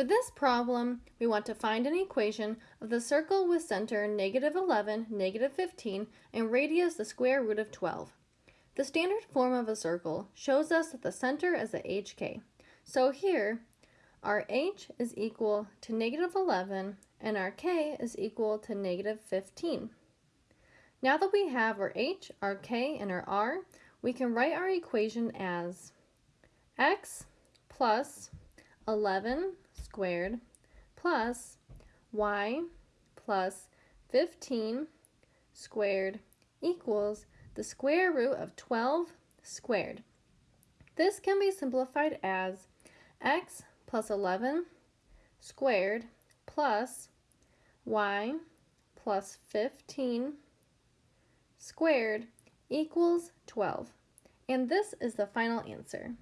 For this problem, we want to find an equation of the circle with center negative 11, negative 15, and radius the square root of 12. The standard form of a circle shows us that the center is at hk. So here, our h is equal to negative 11 and our k is equal to negative 15. Now that we have our h, our k, and our r, we can write our equation as x plus 11 squared plus y plus 15 squared equals the square root of 12 squared. This can be simplified as x plus 11 squared plus y plus 15 squared equals 12. And this is the final answer.